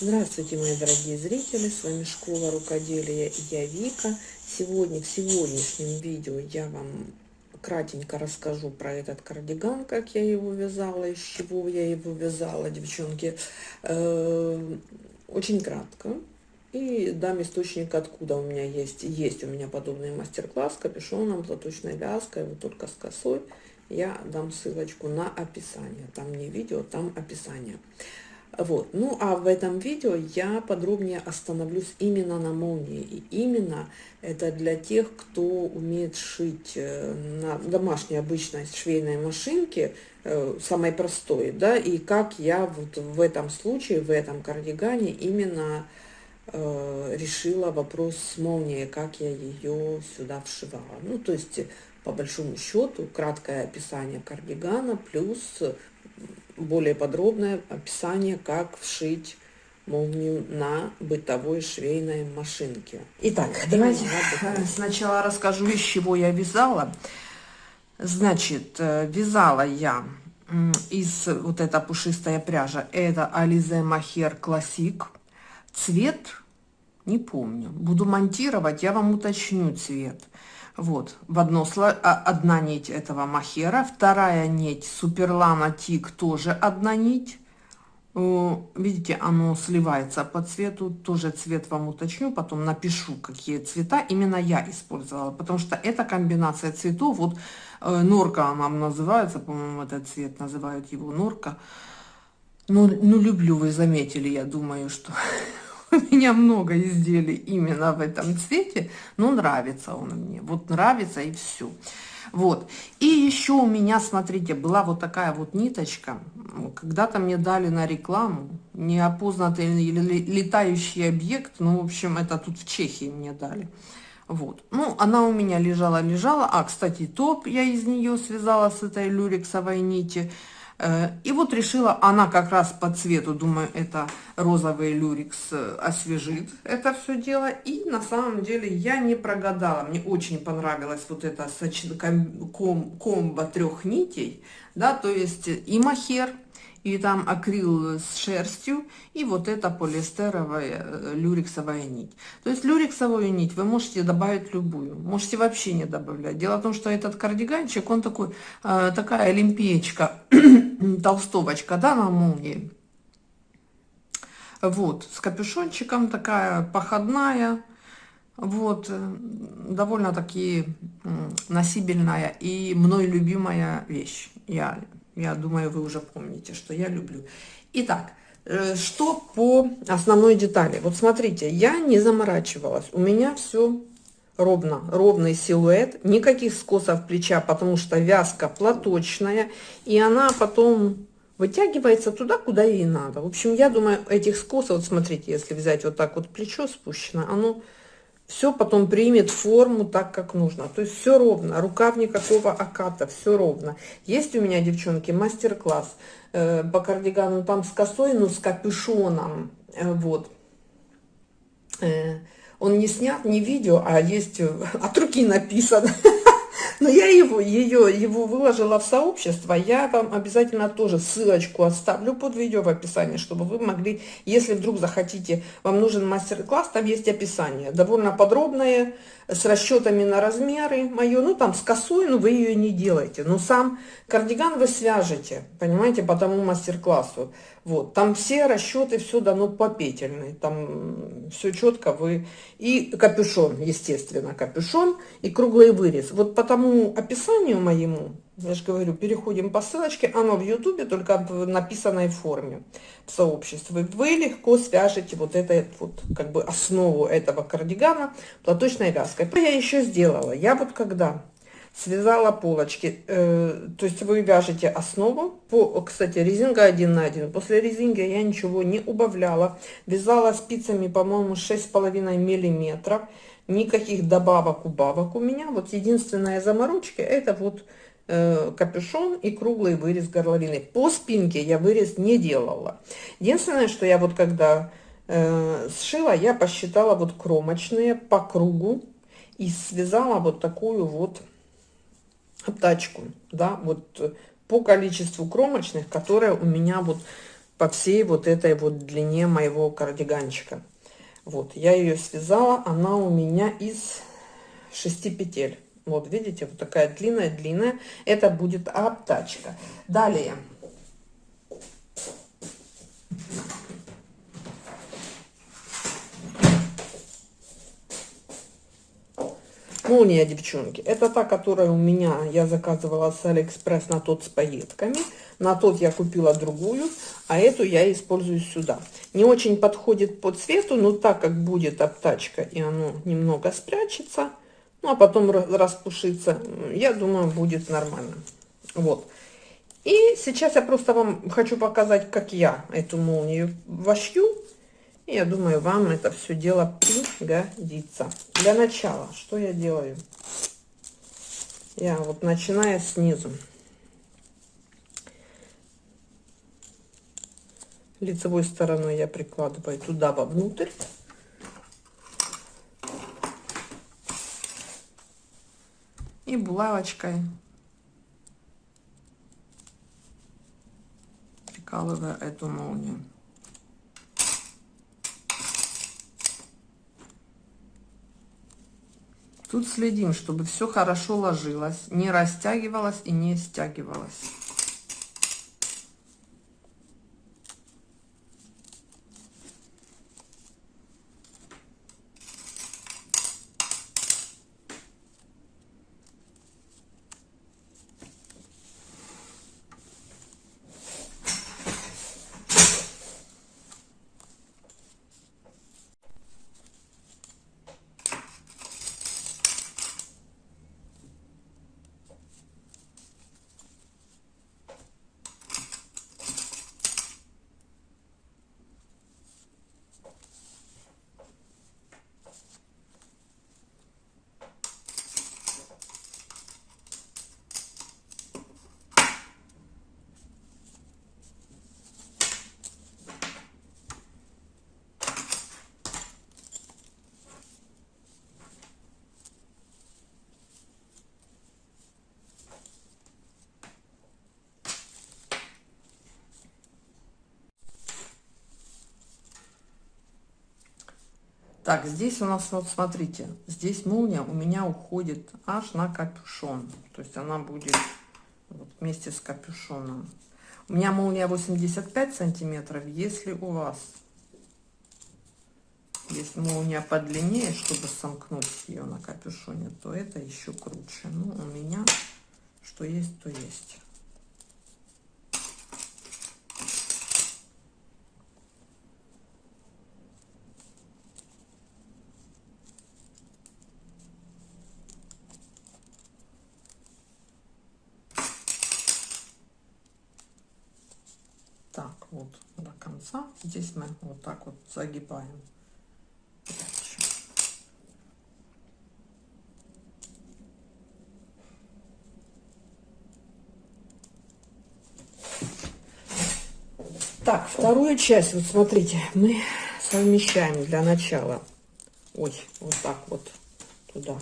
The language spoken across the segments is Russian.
Здравствуйте, мои дорогие зрители, с вами Школа Рукоделия я Вика. Сегодня, в сегодняшнем видео я вам кратенько расскажу про этот кардиган, как я его вязала, из чего я его вязала, девчонки. Э, очень кратко. И дам источник, откуда у меня есть. Есть у меня подобный мастер-класс капюшоном, платочной вязкой, вот только с косой. Я дам ссылочку на описание. Там не видео, там описание. Вот. Ну, а в этом видео я подробнее остановлюсь именно на молнии. И именно это для тех, кто умеет шить э, на домашней обычной швейной машинке, э, самой простой, да, и как я вот в этом случае, в этом кардигане именно э, решила вопрос с молнией, как я ее сюда вшивала. Ну, то есть, по большому счету, краткое описание кардигана плюс более подробное описание, как вшить молнию на бытовой швейной машинке. Итак, давайте сначала расскажу, из чего я вязала. Значит, э, вязала я из вот эта пушистая пряжа, это Alize Mohair Classic. Цвет не помню. Буду монтировать, я вам уточню цвет. Вот, в одно, а, одна нить этого махера, вторая нить суперлана тик тоже одна нить. Видите, оно сливается по цвету, тоже цвет вам уточню, потом напишу, какие цвета именно я использовала, потому что эта комбинация цветов, вот э, норка она называется, по-моему, этот цвет называют его норка. Ну, ну, люблю, вы заметили, я думаю, что у меня много изделий именно в этом цвете, но нравится он мне. Вот нравится и все. Вот. И еще у меня, смотрите, была вот такая вот ниточка. Когда-то мне дали на рекламу неопознанный летающий объект. Ну, в общем, это тут в Чехии мне дали. Вот. Ну, она у меня лежала-лежала. А, кстати, топ я из нее связала с этой люрексовой нити. Э, и вот решила, она как раз по цвету, думаю, это розовый люрикс э, освежит это все дело. И на самом деле я не прогадала. Мне очень понравилось вот это комбо трех нитей. Да, то есть и махер, и там акрил с шерстью, и вот эта полиэстеровая э, люрексовая нить. То есть люрексовую нить вы можете добавить любую, можете вообще не добавлять. Дело в том, что этот кардиганчик, он такой, э, такая олимпиечка, толстовочка, да, на молнии. Вот, с капюшончиком такая походная, вот, э, довольно-таки носибельная и мной любимая вещь. Я я думаю, вы уже помните, что я люблю. Итак, э, что по основной детали? Вот смотрите, я не заморачивалась. У меня все ровно, ровный силуэт, никаких скосов плеча, потому что вязка платочная, и она потом вытягивается туда, куда ей надо. В общем, я думаю, этих скосов, вот смотрите, если взять вот так вот плечо спущено, оно все потом примет форму так, как нужно. То есть все ровно, рукав никакого оката, все ровно. Есть у меня, девчонки, мастер-класс э, по кардигану там с косой, но с капюшоном. Э, вот. Э, он не снят, не видео, а есть э, от руки написано. Но я его, ее, его выложила в сообщество. Я вам обязательно тоже ссылочку оставлю под видео в описании, чтобы вы могли, если вдруг захотите, вам нужен мастер-класс, там есть описание. Довольно подробное, с расчетами на размеры мое, ну там с косой, но вы ее не делаете. Но сам кардиган вы свяжете, понимаете, по тому мастер-классу. Вот, там все расчеты, все дано по петельной, там все четко вы... И капюшон, естественно, капюшон и круглый вырез. Вот по тому описанию моему, я же говорю, переходим по ссылочке, оно в ютубе, только в написанной форме в сообществе. Вы легко свяжете вот это вот, как бы основу этого кардигана платочной вязкой. Что я еще сделала? Я вот когда связала полочки, э, то есть вы вяжете основу, по, кстати, резинка 1 на 1, после резинки я ничего не убавляла, вязала спицами, по-моему, 6,5 миллиметров, никаких добавок, убавок у меня, вот единственная заморочка, это вот капюшон и круглый вырез горловины. По спинке я вырез не делала. Единственное, что я вот когда э, сшила, я посчитала вот кромочные по кругу и связала вот такую вот тачку, да, вот по количеству кромочных, которые у меня вот по всей вот этой вот длине моего кардиганчика. Вот, я ее связала, она у меня из 6 петель. Вот, видите, вот такая длинная-длинная. Это будет обтачка. Далее. Молния, девчонки. Это та, которая у меня, я заказывала с Алиэкспресс на тот с пайетками. На тот я купила другую, а эту я использую сюда. Не очень подходит по цвету, но так как будет обтачка и оно немного спрячется, ну а потом распушится, я думаю, будет нормально. Вот. И сейчас я просто вам хочу показать, как я эту молнию вошью. Я думаю, вам это все дело пригодится. Для начала, что я делаю? Я вот начиная снизу. Лицевой стороной я прикладываю туда вовнутрь. Булавочкой прикалываю эту молнию. Тут следим, чтобы все хорошо ложилось, не растягивалось и не стягивалось. Так, здесь у нас, вот смотрите, здесь молния у меня уходит аж на капюшон. То есть она будет вот вместе с капюшоном. У меня молния 85 сантиметров. Если у вас есть молния подлиннее, чтобы сомкнуть ее на капюшоне, то это еще круче. Ну, у меня что есть, то есть. вот до конца. Здесь мы вот так вот загибаем. Так, вторую часть, вот смотрите, мы совмещаем для начала, ой, вот так вот туда,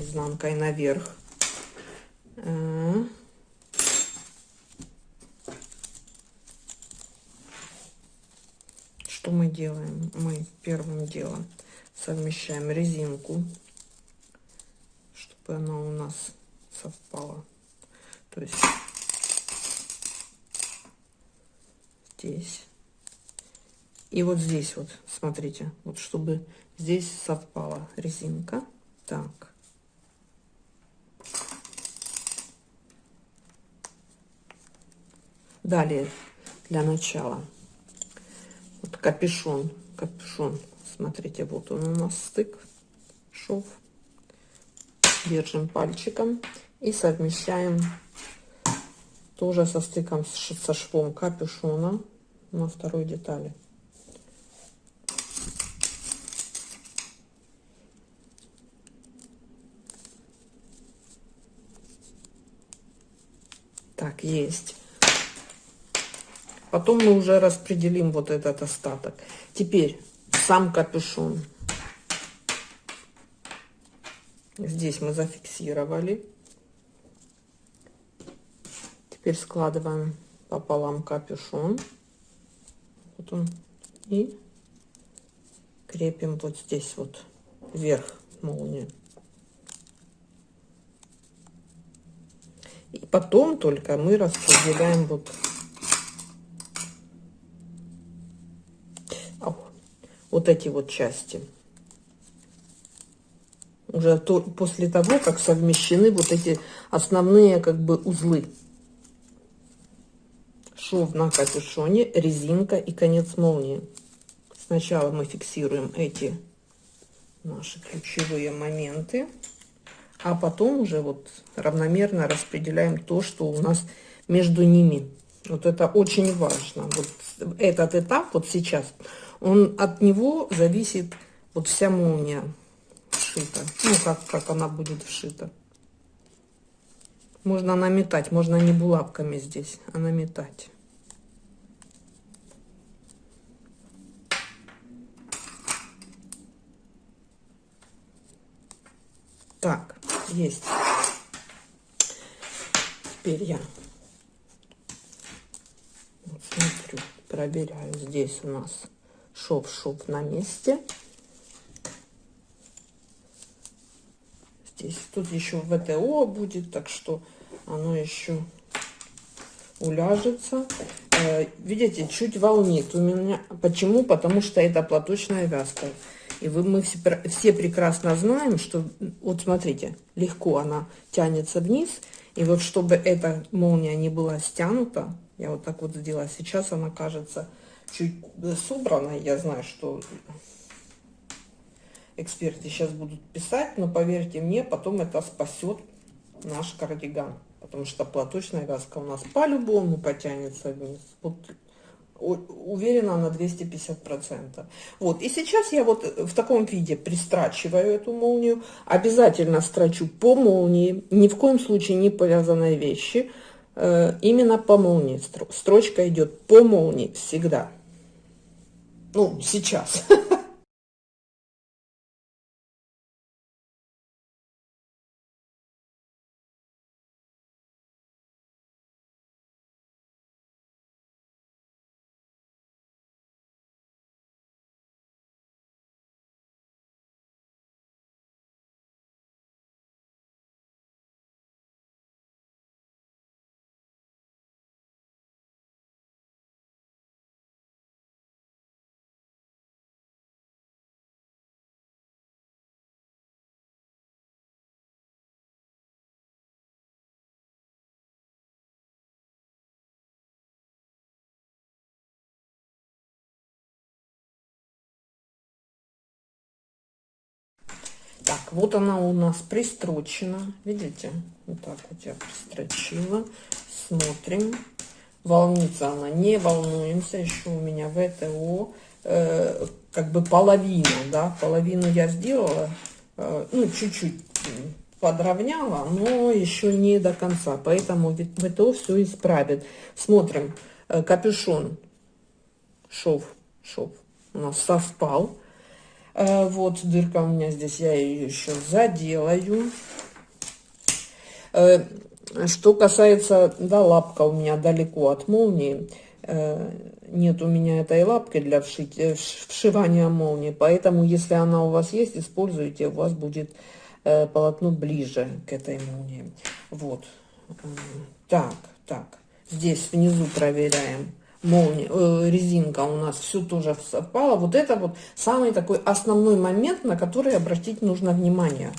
изнанкой наверх. Что мы делаем? Мы первым делом совмещаем резинку, чтобы она у нас совпала. То есть здесь. И вот здесь вот, смотрите, вот чтобы здесь совпала резинка. Так. Далее, для начала вот капюшон, капюшон. Смотрите, вот он у нас стык, шов. Держим пальчиком и совмещаем тоже со стыком со швом капюшона на второй детали. Так, есть. Потом мы уже распределим вот этот остаток. Теперь сам капюшон. Здесь мы зафиксировали. Теперь складываем пополам капюшон. Вот он. И крепим вот здесь вот вверх молнии. И потом только мы распределяем вот вот эти вот части. Уже то, после того, как совмещены вот эти основные как бы узлы. Шов на капюшоне, резинка и конец молнии. Сначала мы фиксируем эти наши ключевые моменты, а потом уже вот равномерно распределяем то, что у нас между ними. Вот это очень важно. Вот этот этап вот сейчас он от него зависит вот вся молния вшита. Ну, как, как она будет вшита. Можно наметать, можно не булавками здесь, а наметать. Так, есть. Теперь я вот смотрю, проверяю. Здесь у нас шов-шов на месте. Здесь тут еще ВТО будет, так что оно еще уляжется. Э, видите, чуть волнит у меня. Почему? Потому что это платочная вязка. И вы, мы все, все прекрасно знаем, что, вот смотрите, легко она тянется вниз. И вот чтобы эта молния не была стянута, я вот так вот сделала, сейчас она кажется чуть собрано. Я знаю, что эксперты сейчас будут писать, но поверьте мне, потом это спасет наш кардиган. Потому что платочная вязка у нас по-любому потянется вниз. Вот, уверена на 250 процентов вот и сейчас я вот в таком виде пристрачиваю эту молнию обязательно строчу по молнии ни в коем случае не повязанные вещи именно по молнии строчка идет по молнии всегда ну, сейчас. Так, вот она у нас пристрочена. Видите? Вот так вот я пристрочила. Смотрим. Волнится она. Не волнуемся. Еще у меня ВТО. Э, как бы половина, да. Половину я сделала. Э, ну, чуть-чуть подровняла, но еще не до конца. Поэтому ВТО все исправит. Смотрим. Э, капюшон. Шов. Шов у нас совпал вот дырка у меня здесь, я ее еще заделаю. Э, что касается, да, лапка у меня далеко от молнии. Э, нет у меня этой лапки для вшивания молнии, поэтому если она у вас есть, используйте, у вас будет полотно ближе к этой молнии. Вот. Так, так. Здесь внизу проверяем молния, э, резинка у нас все тоже совпало. Вот это вот самый такой основной момент, на который обратить нужно внимание.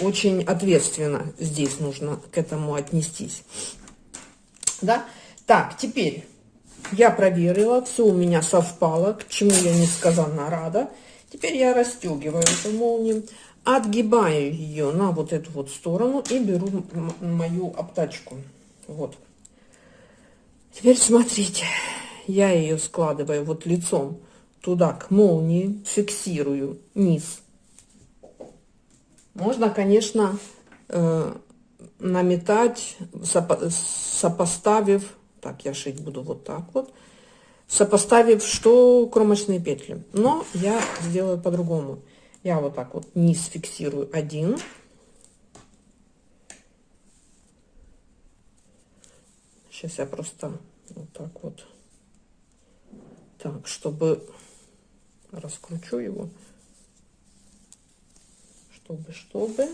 Очень ответственно здесь нужно к этому отнестись. Да? Так, теперь я проверила, все у меня совпало, к чему я несказанно рада. Теперь я расстегиваю эту молнию, отгибаю ее на вот эту вот сторону и беру мою обтачку. Вот. Теперь смотрите, я ее складываю вот лицом туда к молнии, фиксирую низ. Можно, конечно, э, наметать, сопо сопоставив, так, я шить буду вот так вот, сопоставив, что кромочные петли. Но я сделаю по-другому. Я вот так вот низ фиксирую один. Сейчас я просто вот так вот Так, чтобы раскручу его, чтобы, чтобы.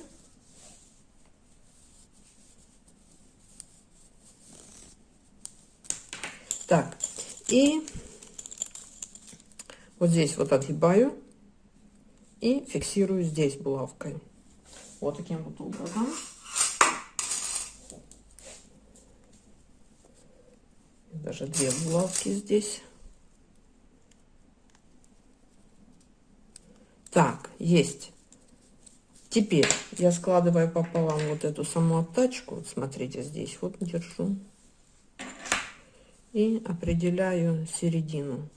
Так, и вот здесь вот отгибаю и фиксирую здесь булавкой. Вот таким вот образом. Даже две булавки здесь. Так, есть. Теперь я складываю пополам вот эту саму обтачку. Вот смотрите, здесь вот держу. И определяю середину.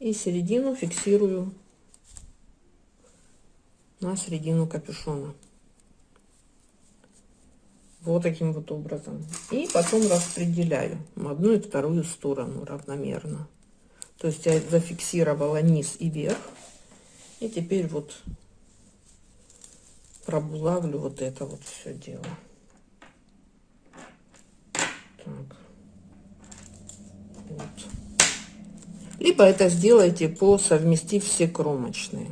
И середину фиксирую на середину капюшона. Вот таким вот образом. И потом распределяю одну и вторую сторону равномерно. То есть я зафиксировала низ и верх. И теперь вот пробулавлю вот это вот все дело. Так. Вот. Либо это сделайте по совместив все кромочные.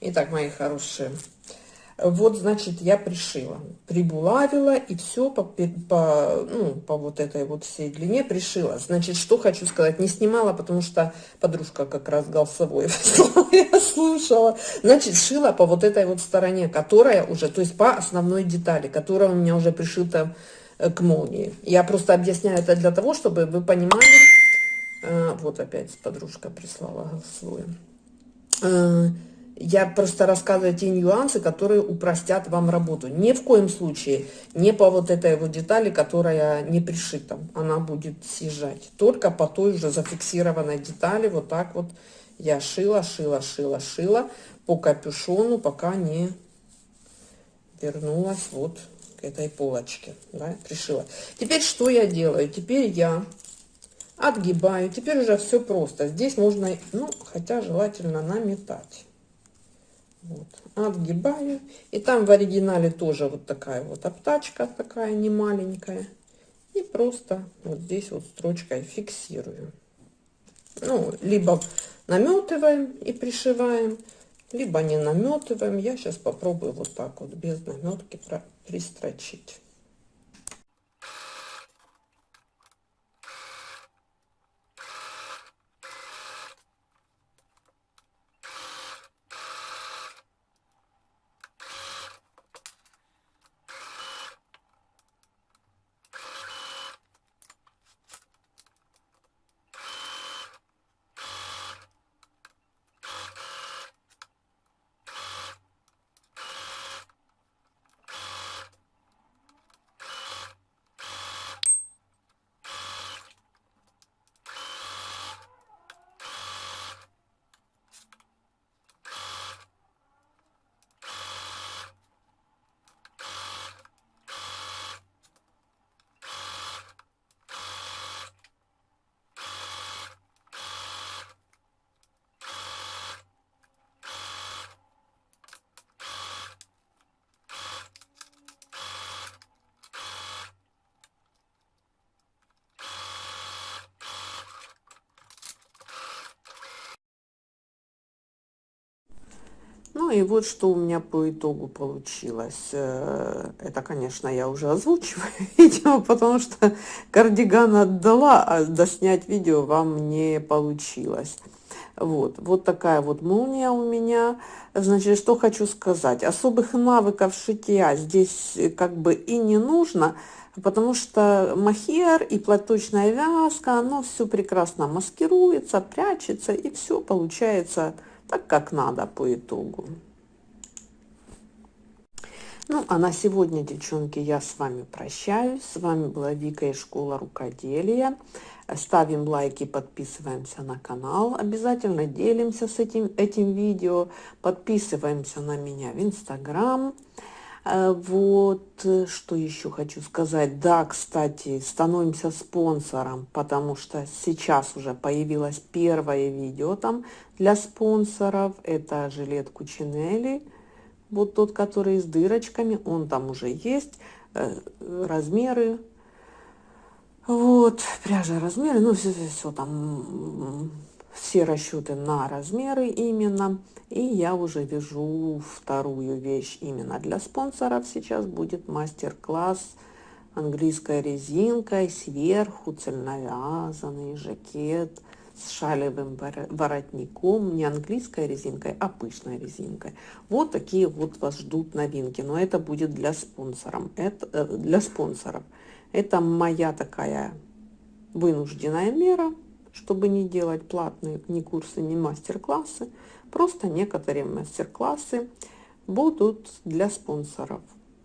Итак, мои хорошие, вот, значит, я пришила, прибулавила и все по, по, ну, по вот этой вот всей длине пришила. Значит, что хочу сказать, не снимала, потому что подружка как раз голосовой я слушала. Значит, шила по вот этой вот стороне, которая уже, то есть по основной детали, которая у меня уже пришита э, к молнии. Я просто объясняю это для того, чтобы вы понимали. А, вот опять подружка прислала голосовую э, я просто рассказываю те нюансы, которые упростят вам работу. Ни в коем случае не по вот этой вот детали, которая не пришита. Она будет съезжать. Только по той же зафиксированной детали. Вот так вот я шила, шила, шила, шила по капюшону, пока не вернулась вот к этой полочке. Да, пришила. Теперь что я делаю? Теперь я отгибаю. Теперь уже все просто. Здесь можно, ну, хотя желательно наметать. Вот. Отгибаю. И там в оригинале тоже вот такая вот обтачка, такая не маленькая. И просто вот здесь вот строчкой фиксирую. Ну, либо наметываем и пришиваем, либо не наметываем. Я сейчас попробую вот так вот без наметки пристрочить. И вот что у меня по итогу получилось. Э, это, конечно, я уже озвучиваю видео, потому что кардиган отдала, а доснять видео вам не получилось. Вот, вот такая вот молния у меня. Значит, что хочу сказать. Особых навыков шитья здесь как бы и не нужно, потому что махер и платочная вязка, оно все прекрасно маскируется, прячется, и все получается так, как надо по итогу. Ну, а на сегодня, девчонки, я с вами прощаюсь. С вами была Вика из Школа Рукоделия. Ставим лайки, подписываемся на канал. Обязательно делимся с этим, этим видео. Подписываемся на меня в Инстаграм. Э, вот, что еще хочу сказать. Да, кстати, становимся спонсором, потому что сейчас уже появилось первое видео там для спонсоров. Это жилет Кучинелли вот тот, который с дырочками, он там уже есть. Э, размеры Вот, пряжа, размеры, ну, все, все, все там, все расчеты на размеры именно. И я уже вяжу вторую вещь именно для спонсоров. Сейчас будет мастер-класс английской резинкой, сверху цельновязанный жакет с шалевым воротником, не английской резинкой, а пышной резинкой. Вот такие вот вас ждут новинки, но это будет для спонсоров. Это э, для спонсоров. Это моя такая вынужденная мера, чтобы не делать платные ни курсы, ни мастер-классы. Просто некоторые мастер-классы будут для спонсоров.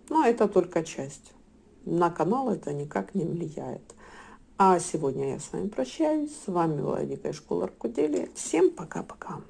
Но это только часть. На канал это никак не влияет. А сегодня я с вами прощаюсь. С вами была Дикая школа рукоделия. Всем пока-пока.